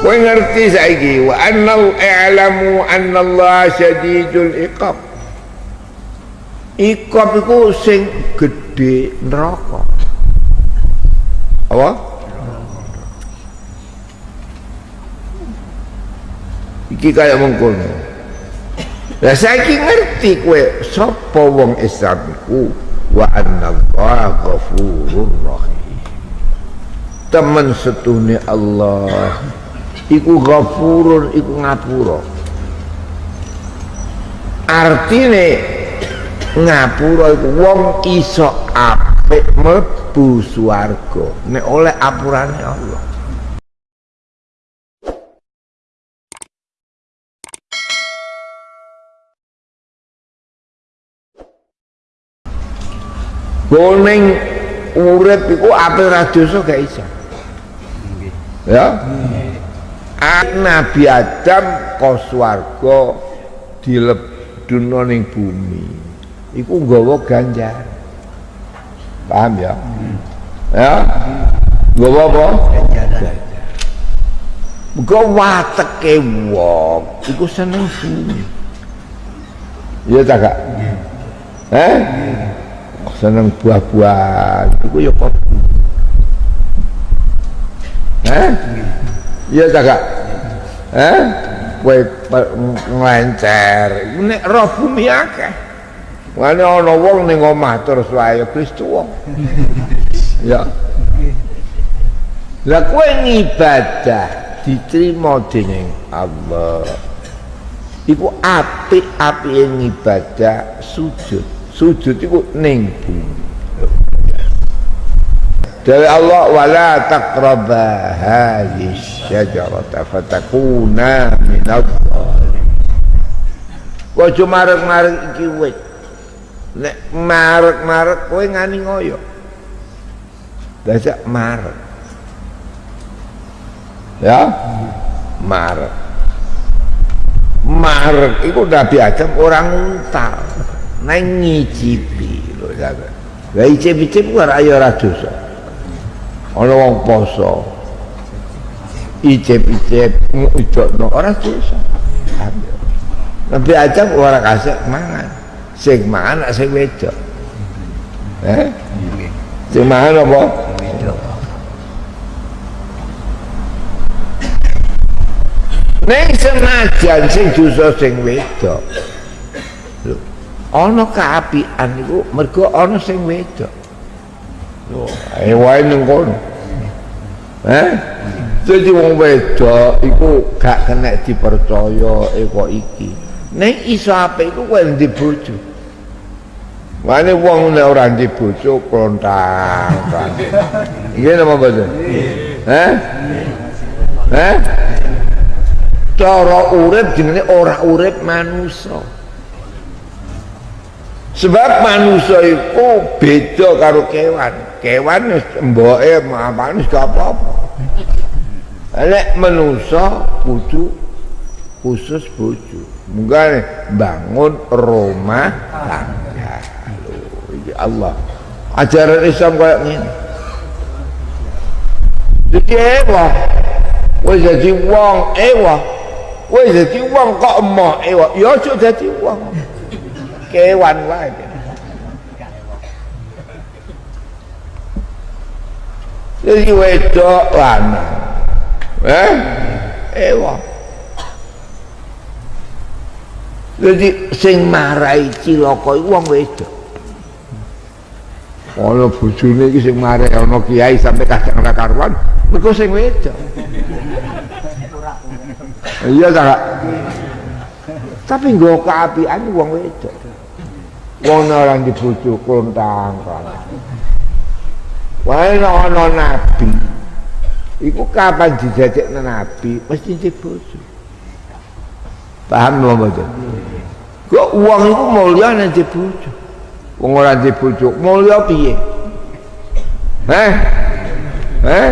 kowe ngerti saiki wa annal i'lamu annallaha syadidul iqab. Iqab iku sing gedhe neraka. Apa? Iki kaya mengkono. Lah saiki ngerti kowe sapa wong Islam iku? Wa annallaha ghafurur rahim. Temen setune Allah iku ghafurun iku ngapura. Artine ngapura iku wong iso apik mlebu swarga. Nek oleh apurane Allah. Boning urip iku ape ra dosa gak iso. Ya. Nabi Adam ka swarga dilebduno ning bumi. Iku nggawa ganjar. Paham ya? Ya. Nggawa apa? Muga wateke wong iku seneng bumi. Iya tak gak? Eh? seneng buah-buahan itu ya kopi eh iya tak gak eh kue ngelencer ini roh bumi akeh Wani ana wong ning omah terus wae Kristu wong. ya. Lah kowe ngibadah diterima dening Allah. Iku apik-apike ngibadah sujud. Sujud iku ning bumi. Dari Allah wala taqraba hadhihi syajarata fatakuna minadh dhalimin. Ojo marek-marek iki wit. Nek marek-marek kowe ngani ngoyo. Dajak marek. Ya? Marek. Marek iku Nabi Adam orang untal. Nang ngicipi lho ya. Lah icip-icip ora ayo ora dosa. Ana wong poso. Icip-icip ngujokno ora dosa. Nabi Adam ora kasih mangan. Sing mangan sing wedok. Eh? Sing mangan apa? Ning senajan sing dosa sing wedok. Lho, ana kaapian iku mergo ana sing wedok. Wae ning kono. Eh? Jadi wong wedok iku gak kena dipercaya eko iki. Ning iso apik iku kowe ndi bojo. Mane wong nek ora ndi bojo klontang. Iki napa boten? Eh? Eh? Cara urip jenenge ora urip manusa. Sebab manusia itu beda karo kewan. Kewan wis mboke apane gak apa-apa. Lek manusa kudu khusus bojo. Munggah bangun rumah tangga. Lho, Allah. Ajaran Islam kayak ngene. Jadi ewa. Wis jadi wong ewa. Wis jadi wong kok emoh ewa. Ya aja dadi wong. Kewan wae. Jadi wedok lanang. Eh? Ewa. Jadi sing marai cilaka iku wong wedok. Ana bojone iki sing marai ana kiai sampai kadang ora karuan, mergo sing wedok. Iya ta, Tapi nggo kaapian wong wedok. Wong ora dibojo klontang kan. Wae ana nabi. Iku kapan dijajekna nabi mesti dibojo. Paham lho mboten? Kok uang iku mulya nek dibojo. Wong ora dibojo, mulya piye? Heh? Heh?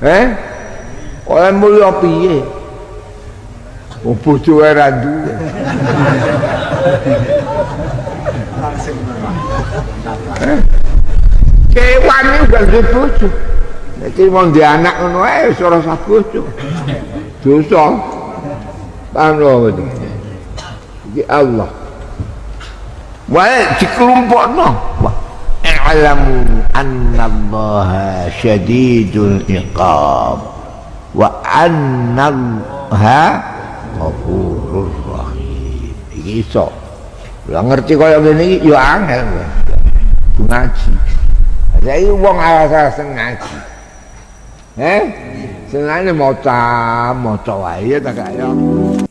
Heh? Oleh mulya piye? Wong bojo ora duwe. Kewan ini udah di bojo Jadi mau di anak ngono ae wis ora sah bojo. Dosa. Lho itu. Iki Allah. Wae dikelompokno. Wah. I'lamu anna Allah syadidul iqab wa anna Allah ghafurur rahim. Iki iso. Lah ngerti kaya ngene iki ya angel. Ngaji. Saiki wong alas-alasan ngaji. Eh? Senane maca, maca wae ya tak kaya.